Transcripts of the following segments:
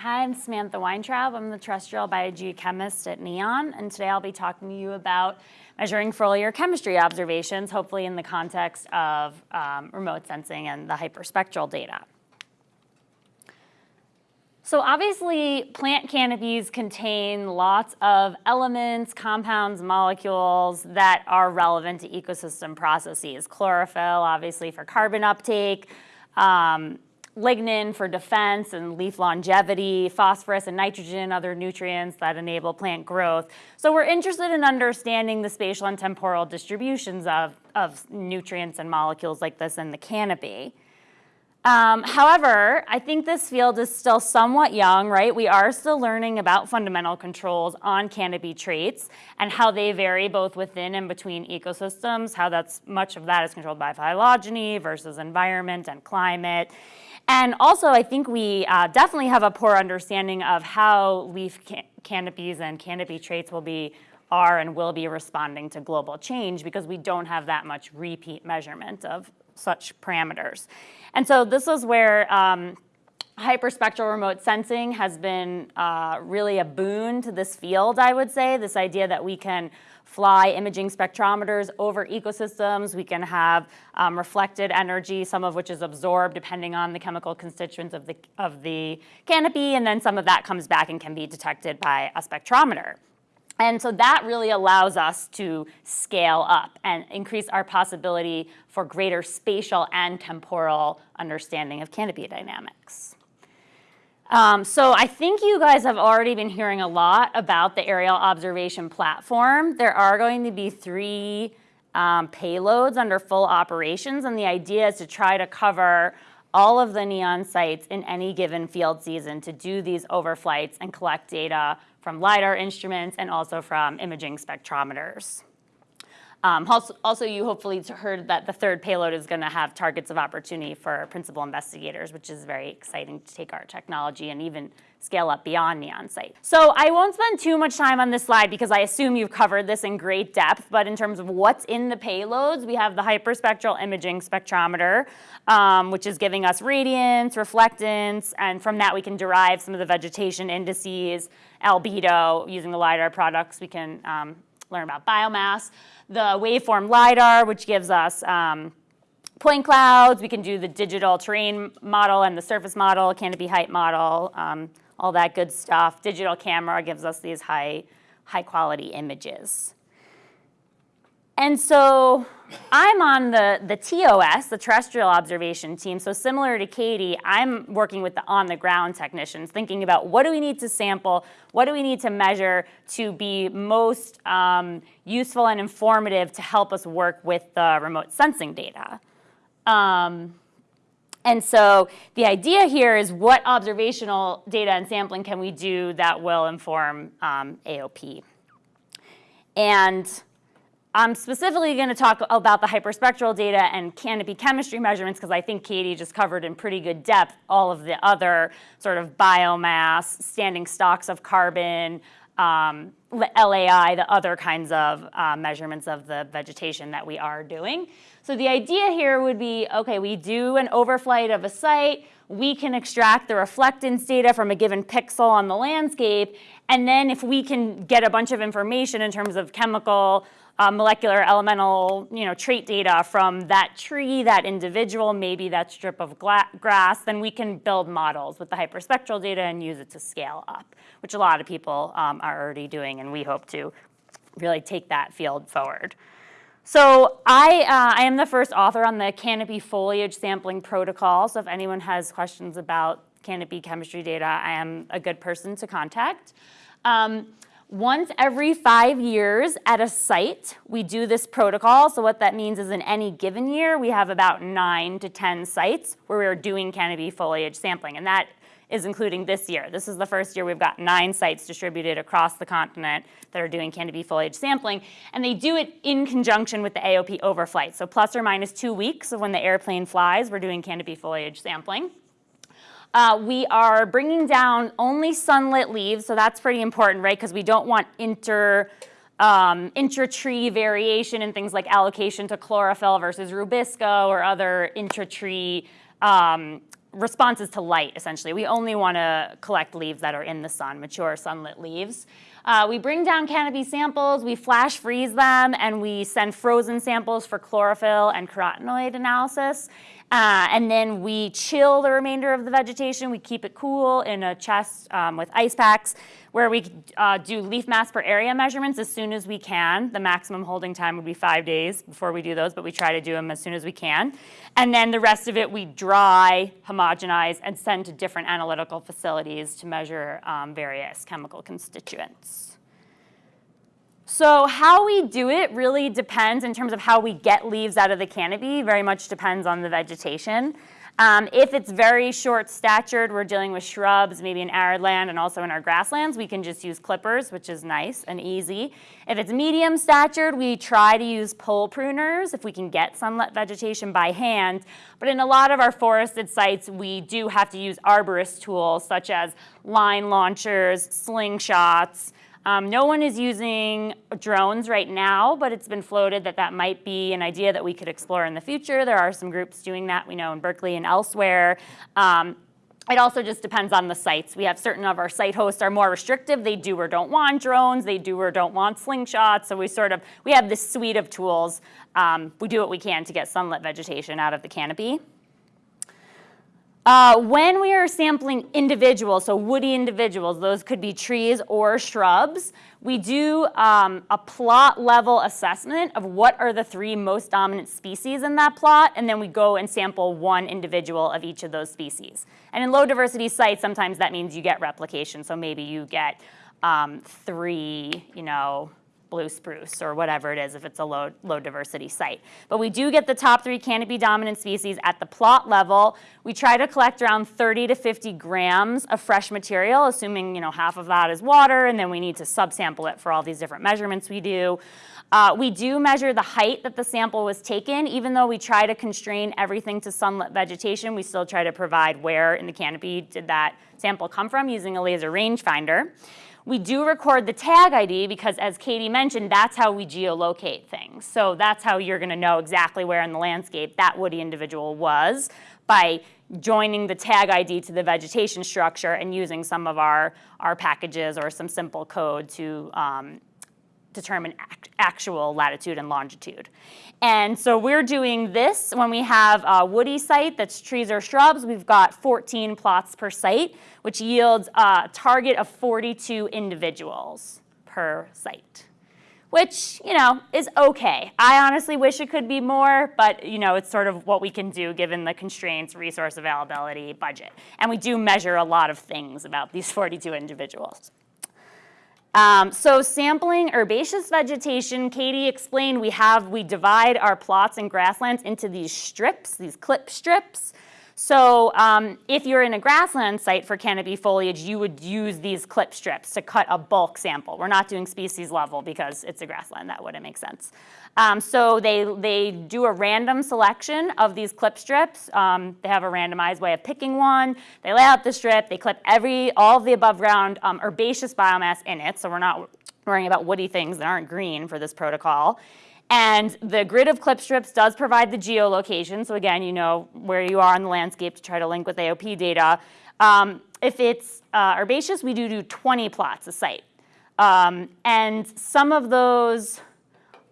Hi, I'm Samantha Weintraub. I'm the terrestrial biogeochemist at NEON, and today I'll be talking to you about measuring foliar chemistry observations, hopefully in the context of um, remote sensing and the hyperspectral data. So obviously, plant canopies contain lots of elements, compounds, molecules that are relevant to ecosystem processes. Chlorophyll, obviously, for carbon uptake, um, lignin for defense and leaf longevity, phosphorus and nitrogen, other nutrients that enable plant growth. So we're interested in understanding the spatial and temporal distributions of, of nutrients and molecules like this in the canopy. Um, however, I think this field is still somewhat young, right? We are still learning about fundamental controls on canopy traits and how they vary both within and between ecosystems, how that's much of that is controlled by phylogeny versus environment and climate. And also, I think we uh, definitely have a poor understanding of how leaf can canopies and canopy traits will be are and will be responding to global change because we don't have that much repeat measurement of such parameters. And so this is where um, hyperspectral remote sensing has been uh, really a boon to this field, I would say, this idea that we can fly imaging spectrometers over ecosystems. We can have um, reflected energy, some of which is absorbed depending on the chemical constituents of the, of the canopy, and then some of that comes back and can be detected by a spectrometer. And so that really allows us to scale up and increase our possibility for greater spatial and temporal understanding of canopy dynamics. Um, so I think you guys have already been hearing a lot about the aerial observation platform. There are going to be three um, payloads under full operations, and the idea is to try to cover all of the NEON sites in any given field season to do these overflights and collect data from LiDAR instruments and also from imaging spectrometers. Um, also, also, you hopefully heard that the third payload is going to have targets of opportunity for principal investigators, which is very exciting to take our technology and even scale up beyond Neon Site. So I won't spend too much time on this slide because I assume you've covered this in great depth, but in terms of what's in the payloads, we have the hyperspectral imaging spectrometer, um, which is giving us radiance, reflectance, and from that we can derive some of the vegetation indices, albedo, using the LiDAR products, we can um, learn about biomass. The waveform LiDAR, which gives us um, point clouds. We can do the digital terrain model and the surface model, canopy height model, um, all that good stuff. Digital camera gives us these high, high quality images. And so I'm on the, the TOS, the terrestrial observation team. So similar to Katie, I'm working with the on-the-ground technicians, thinking about what do we need to sample, what do we need to measure to be most um, useful and informative to help us work with the remote sensing data. Um, and so the idea here is what observational data and sampling can we do that will inform um, AOP. And I'm specifically going to talk about the hyperspectral data and canopy chemistry measurements because I think Katie just covered in pretty good depth all of the other sort of biomass, standing stocks of carbon, um, LAI, the other kinds of uh, measurements of the vegetation that we are doing. So the idea here would be, okay, we do an overflight of a site, we can extract the reflectance data from a given pixel on the landscape, and then if we can get a bunch of information in terms of chemical, uh, molecular elemental you know, trait data from that tree, that individual, maybe that strip of grass, then we can build models with the hyperspectral data and use it to scale up, which a lot of people um, are already doing, and we hope to really take that field forward. So I, uh, I am the first author on the canopy foliage sampling protocol, so if anyone has questions about canopy chemistry data, I am a good person to contact. Um, once every five years at a site, we do this protocol. So what that means is in any given year, we have about nine to 10 sites where we're doing canopy foliage sampling. And that is including this year. This is the first year we've got nine sites distributed across the continent that are doing canopy foliage sampling. And they do it in conjunction with the AOP overflight. So plus or minus two weeks of when the airplane flies, we're doing canopy foliage sampling. Uh, we are bringing down only sunlit leaves, so that's pretty important, right? Because we don't want inter, um, intra-tree variation in things like allocation to chlorophyll versus rubisco or other intra-tree um, responses to light, essentially. We only want to collect leaves that are in the sun, mature sunlit leaves. Uh, we bring down canopy samples, we flash freeze them, and we send frozen samples for chlorophyll and carotenoid analysis. Uh, and then we chill the remainder of the vegetation. We keep it cool in a chest um, with ice packs where we uh, do leaf mass per area measurements as soon as we can. The maximum holding time would be five days before we do those, but we try to do them as soon as we can. And then the rest of it we dry, homogenize, and send to different analytical facilities to measure um, various chemical constituents. So how we do it really depends in terms of how we get leaves out of the canopy, very much depends on the vegetation. Um, if it's very short statured, we're dealing with shrubs, maybe in arid land and also in our grasslands, we can just use clippers, which is nice and easy. If it's medium statured, we try to use pole pruners if we can get sunlit vegetation by hand. But in a lot of our forested sites, we do have to use arborist tools such as line launchers, slingshots, um, no one is using drones right now, but it's been floated that that might be an idea that we could explore in the future. There are some groups doing that, we know in Berkeley and elsewhere. Um, it also just depends on the sites. We have certain of our site hosts are more restrictive. They do or don't want drones. They do or don't want slingshots. So we sort of, we have this suite of tools. Um, we do what we can to get sunlit vegetation out of the canopy. Uh, when we are sampling individuals, so woody individuals, those could be trees or shrubs, we do um, a plot level assessment of what are the three most dominant species in that plot, and then we go and sample one individual of each of those species. And in low diversity sites, sometimes that means you get replication, so maybe you get um, three, you know, blue spruce or whatever it is if it's a low, low diversity site. But we do get the top three canopy dominant species at the plot level. We try to collect around 30 to 50 grams of fresh material, assuming you know half of that is water, and then we need to subsample it for all these different measurements we do. Uh, we do measure the height that the sample was taken. Even though we try to constrain everything to sunlit vegetation, we still try to provide where in the canopy did that sample come from using a laser rangefinder. We do record the tag ID because as Katie mentioned, that's how we geolocate things. So that's how you're gonna know exactly where in the landscape that woody individual was by joining the tag ID to the vegetation structure and using some of our, our packages or some simple code to um, determine act actual latitude and longitude. And so we're doing this when we have a woody site that's trees or shrubs. We've got 14 plots per site, which yields a target of 42 individuals per site, which, you know, is okay. I honestly wish it could be more, but, you know, it's sort of what we can do given the constraints, resource availability, budget. And we do measure a lot of things about these 42 individuals. Um, so sampling herbaceous vegetation, Katie explained we have, we divide our plots and grasslands into these strips, these clip strips. So um, if you're in a grassland site for canopy foliage, you would use these clip strips to cut a bulk sample. We're not doing species level because it's a grassland, that wouldn't make sense. Um, so they, they do a random selection of these clip strips. Um, they have a randomized way of picking one. They lay out the strip. They clip every, all of the above ground um, herbaceous biomass in it. So we're not worrying about woody things that aren't green for this protocol. And the grid of clip strips does provide the geolocation. So again, you know where you are on the landscape to try to link with AOP data. Um, if it's uh, herbaceous, we do do 20 plots a site. Um, and some of those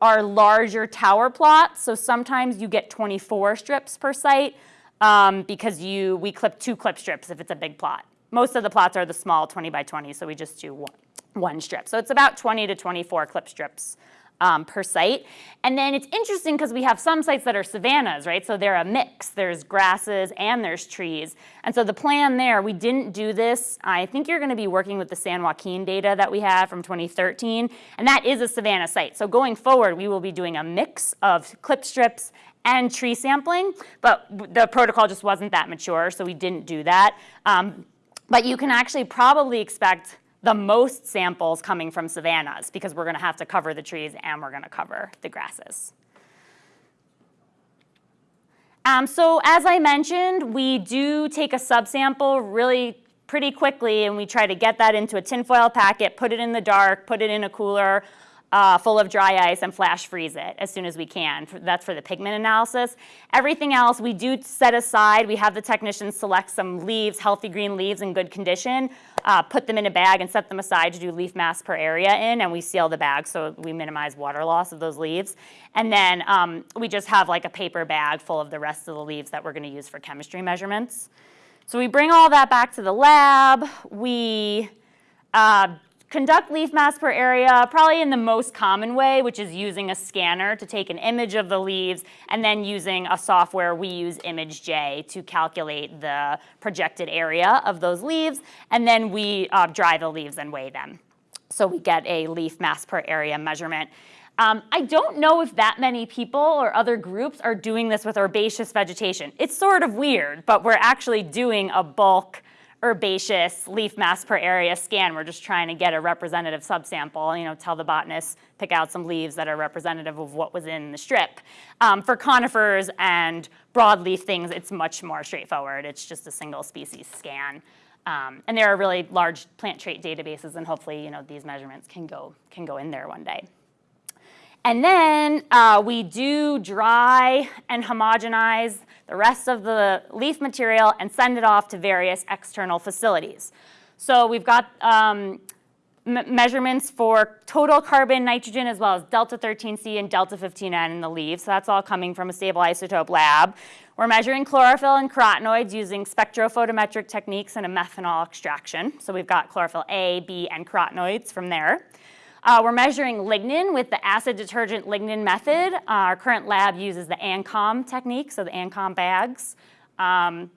are larger tower plots. So sometimes you get 24 strips per site um, because you we clip two clip strips if it's a big plot. Most of the plots are the small 20 by 20, so we just do one, one strip. So it's about 20 to 24 clip strips um, per site. And then it's interesting because we have some sites that are savannas, right? So they're a mix. There's grasses and there's trees. And so the plan there, we didn't do this. I think you're going to be working with the San Joaquin data that we have from 2013. And that is a savanna site. So going forward, we will be doing a mix of clip strips and tree sampling, but the protocol just wasn't that mature, so we didn't do that. Um, but you can actually probably expect the most samples coming from savannas because we're gonna have to cover the trees and we're gonna cover the grasses. Um, so as I mentioned, we do take a subsample really pretty quickly and we try to get that into a tinfoil packet, put it in the dark, put it in a cooler, uh, full of dry ice and flash freeze it as soon as we can. That's for the pigment analysis. Everything else we do set aside. We have the technicians select some leaves, healthy green leaves in good condition, uh, put them in a bag and set them aside to do leaf mass per area in, and we seal the bag so we minimize water loss of those leaves. And then um, we just have like a paper bag full of the rest of the leaves that we're gonna use for chemistry measurements. So we bring all that back to the lab. We uh, conduct leaf mass per area probably in the most common way, which is using a scanner to take an image of the leaves and then using a software we use ImageJ to calculate the projected area of those leaves. And then we uh, dry the leaves and weigh them. So we get a leaf mass per area measurement. Um, I don't know if that many people or other groups are doing this with herbaceous vegetation. It's sort of weird, but we're actually doing a bulk herbaceous leaf mass per area scan. We're just trying to get a representative subsample, you know, tell the botanist, pick out some leaves that are representative of what was in the strip. Um, for conifers and broadleaf things, it's much more straightforward. It's just a single species scan. Um, and there are really large plant trait databases, and hopefully, you know, these measurements can go, can go in there one day. And then uh, we do dry and homogenize the rest of the leaf material and send it off to various external facilities. So we've got um, measurements for total carbon, nitrogen, as well as delta 13C and delta 15N in the leaves. So that's all coming from a stable isotope lab. We're measuring chlorophyll and carotenoids using spectrophotometric techniques and a methanol extraction. So we've got chlorophyll A, B, and carotenoids from there. Uh, we're measuring lignin with the acid detergent lignin method. Uh, our current lab uses the ANKOM technique, so the ANKOM bags. Um,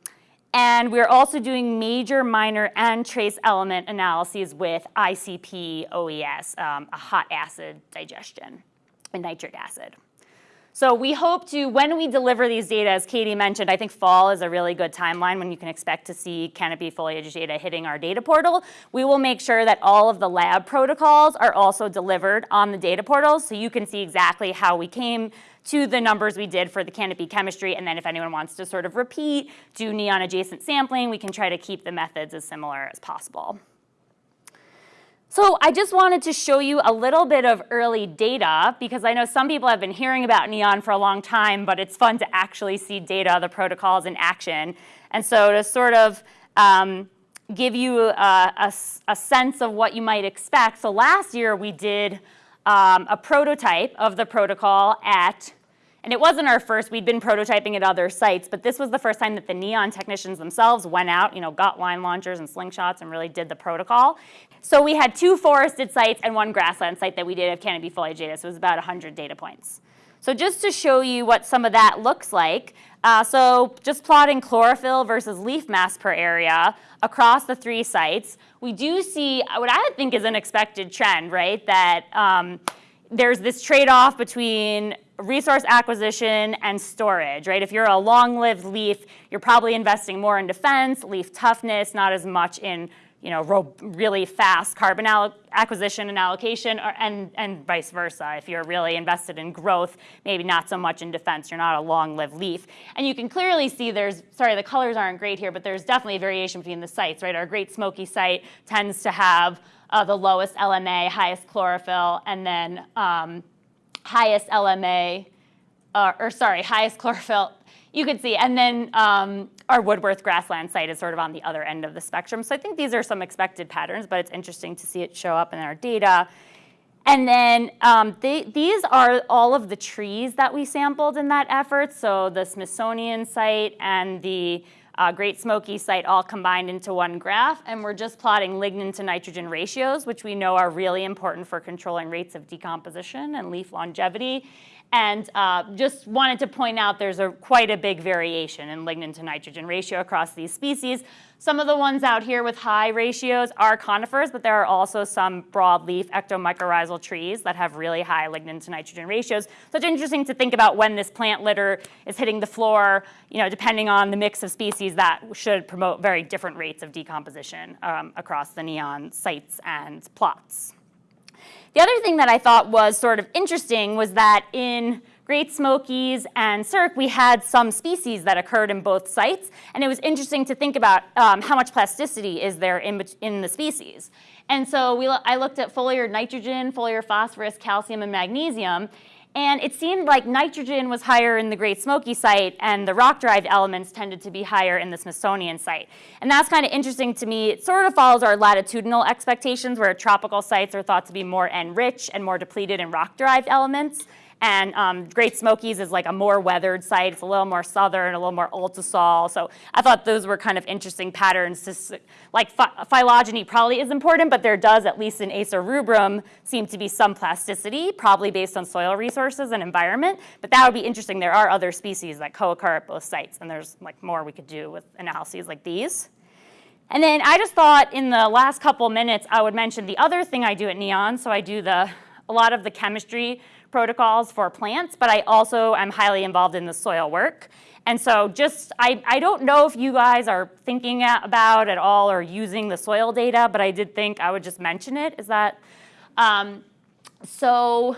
and we're also doing major, minor, and trace element analyses with ICP OES, um, a hot acid digestion, and nitric acid. So we hope to, when we deliver these data, as Katie mentioned, I think fall is a really good timeline when you can expect to see canopy foliage data hitting our data portal. We will make sure that all of the lab protocols are also delivered on the data portal so you can see exactly how we came to the numbers we did for the canopy chemistry. And then if anyone wants to sort of repeat, do neon adjacent sampling, we can try to keep the methods as similar as possible. So I just wanted to show you a little bit of early data because I know some people have been hearing about NEON for a long time, but it's fun to actually see data, the protocols in action. And so to sort of um, give you a, a, a, sense of what you might expect. So last year we did um, a prototype of the protocol at and it wasn't our first, we'd been prototyping at other sites, but this was the first time that the NEON technicians themselves went out, you know, got line launchers and slingshots and really did the protocol. So we had two forested sites and one grassland site that we did have canopy foliage data, so it was about 100 data points. So just to show you what some of that looks like, uh, so just plotting chlorophyll versus leaf mass per area across the three sites, we do see what I think is an expected trend, right? That um, there's this trade-off between resource acquisition and storage, right? If you're a long-lived leaf, you're probably investing more in defense, leaf toughness, not as much in you know, really fast carbon acquisition and allocation, or, and, and vice versa. If you're really invested in growth, maybe not so much in defense, you're not a long-lived leaf. And you can clearly see there's, sorry, the colors aren't great here, but there's definitely a variation between the sites, right? Our Great Smoky site tends to have uh, the lowest LMA, highest chlorophyll, and then um, highest LMA, uh, or sorry, highest chlorophyll, you could see. And then um, our Woodworth grassland site is sort of on the other end of the spectrum. So I think these are some expected patterns, but it's interesting to see it show up in our data. And then um, they, these are all of the trees that we sampled in that effort. So the Smithsonian site and the uh, Great Smoky site all combined into one graph. And we're just plotting lignin to nitrogen ratios, which we know are really important for controlling rates of decomposition and leaf longevity. And uh, just wanted to point out there's a, quite a big variation in lignin to nitrogen ratio across these species. Some of the ones out here with high ratios are conifers, but there are also some broadleaf ectomycorrhizal trees that have really high lignin to nitrogen ratios. So it's interesting to think about when this plant litter is hitting the floor, you know, depending on the mix of species, that should promote very different rates of decomposition um, across the neon sites and plots. The other thing that I thought was sort of interesting was that in Great Smokies and SERC, we had some species that occurred in both sites, and it was interesting to think about um, how much plasticity is there in, in the species. And so we, I looked at foliar nitrogen, foliar phosphorus, calcium, and magnesium, and it seemed like nitrogen was higher in the Great Smoky site and the rock-derived elements tended to be higher in the Smithsonian site. And that's kind of interesting to me. It sort of follows our latitudinal expectations where tropical sites are thought to be more N-rich and more depleted in rock-derived elements. And um, Great Smokies is like a more weathered site. It's a little more southern, a little more ultisol. So I thought those were kind of interesting patterns. To, like phylogeny probably is important, but there does, at least in Acer rubrum, seem to be some plasticity, probably based on soil resources and environment. But that would be interesting. There are other species that co-occur at both sites, and there's like more we could do with analyses like these. And then I just thought in the last couple minutes, I would mention the other thing I do at NEON. So I do the a lot of the chemistry protocols for plants, but I also am highly involved in the soil work. And so just, I, I don't know if you guys are thinking about at all or using the soil data, but I did think I would just mention it, is that, um, so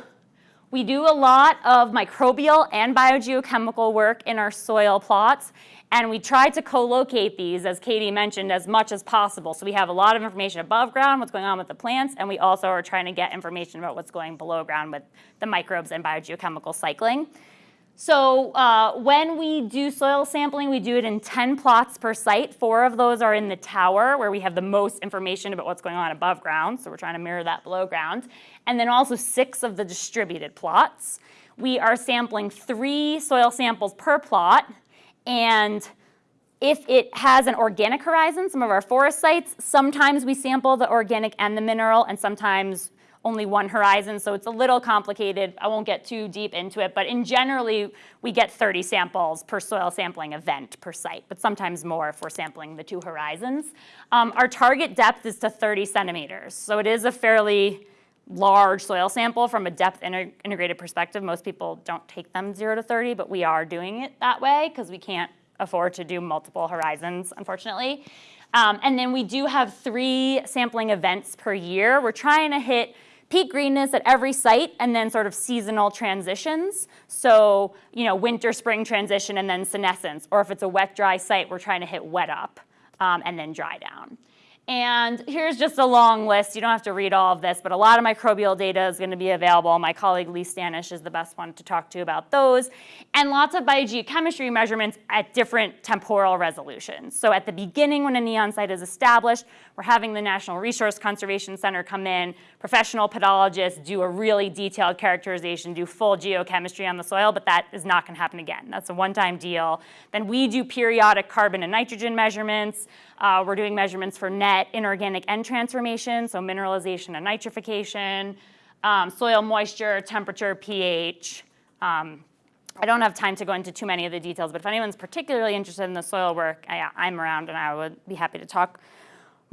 we do a lot of microbial and biogeochemical work in our soil plots. And we try to co-locate these, as Katie mentioned, as much as possible. So we have a lot of information above ground, what's going on with the plants, and we also are trying to get information about what's going below ground with the microbes and biogeochemical cycling. So uh, when we do soil sampling, we do it in 10 plots per site. Four of those are in the tower, where we have the most information about what's going on above ground. So we're trying to mirror that below ground. And then also six of the distributed plots. We are sampling three soil samples per plot. And if it has an organic horizon, some of our forest sites, sometimes we sample the organic and the mineral, and sometimes only one horizon, so it's a little complicated. I won't get too deep into it, but in generally, we get 30 samples per soil sampling event per site, but sometimes more if we're sampling the two horizons. Um, our target depth is to 30 centimeters, so it is a fairly large soil sample from a depth integrated perspective. Most people don't take them 0 to 30, but we are doing it that way because we can't afford to do multiple horizons, unfortunately. Um, and then we do have three sampling events per year. We're trying to hit peak greenness at every site and then sort of seasonal transitions. So, you know, winter, spring transition and then senescence. Or if it's a wet, dry site, we're trying to hit wet up um, and then dry down. And here's just a long list. You don't have to read all of this, but a lot of microbial data is going to be available. My colleague Lee Stanish is the best one to talk to about those. And lots of biogeochemistry measurements at different temporal resolutions. So at the beginning when a NEON site is established, we're having the National Resource Conservation Center come in, professional pedologists do a really detailed characterization, do full geochemistry on the soil, but that is not going to happen again. That's a one-time deal. Then we do periodic carbon and nitrogen measurements. Uh, we're doing measurements for net inorganic N transformation, so mineralization and nitrification, um, soil moisture, temperature, pH. Um, I don't have time to go into too many of the details, but if anyone's particularly interested in the soil work, I, I'm around and I would be happy to talk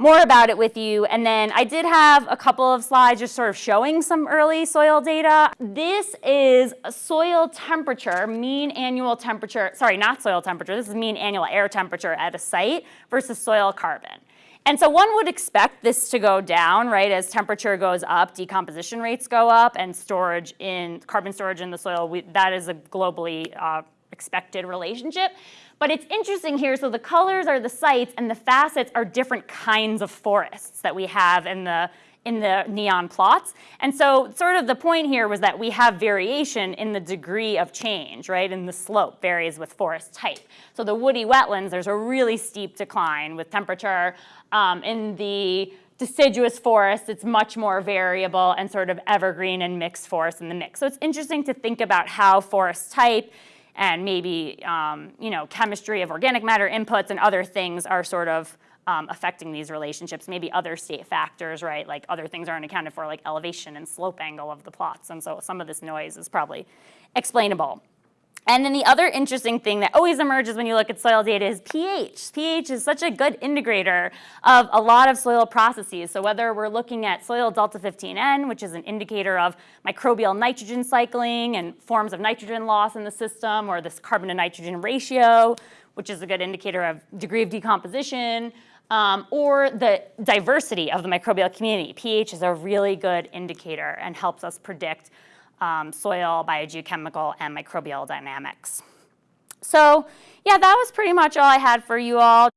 more about it with you. And then I did have a couple of slides just sort of showing some early soil data. This is soil temperature, mean annual temperature, sorry, not soil temperature, this is mean annual air temperature at a site versus soil carbon. And so one would expect this to go down, right? As temperature goes up, decomposition rates go up, and storage in carbon storage in the soil, we, that is a globally uh, expected relationship. But it's interesting here, so the colors are the sites and the facets are different kinds of forests that we have in the in the neon plots. And so sort of the point here was that we have variation in the degree of change, right? And the slope varies with forest type. So the woody wetlands, there's a really steep decline with temperature. Um, in the deciduous forest, it's much more variable and sort of evergreen and mixed forest in the mix. So it's interesting to think about how forest type and maybe um, you know chemistry of organic matter inputs and other things are sort of um, affecting these relationships. Maybe other state factors, right? Like other things aren't accounted for, like elevation and slope angle of the plots. And so some of this noise is probably explainable. And then the other interesting thing that always emerges when you look at soil data is pH. pH is such a good integrator of a lot of soil processes. So whether we're looking at soil delta 15N, which is an indicator of microbial nitrogen cycling and forms of nitrogen loss in the system, or this carbon to nitrogen ratio, which is a good indicator of degree of decomposition, um, or the diversity of the microbial community. pH is a really good indicator and helps us predict um, soil, biogeochemical, and microbial dynamics. So yeah, that was pretty much all I had for you all.